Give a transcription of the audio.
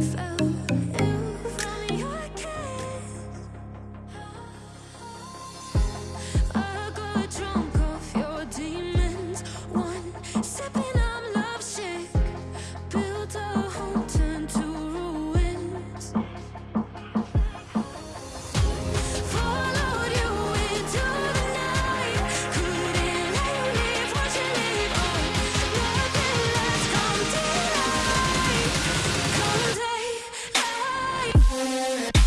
myself. Yeah.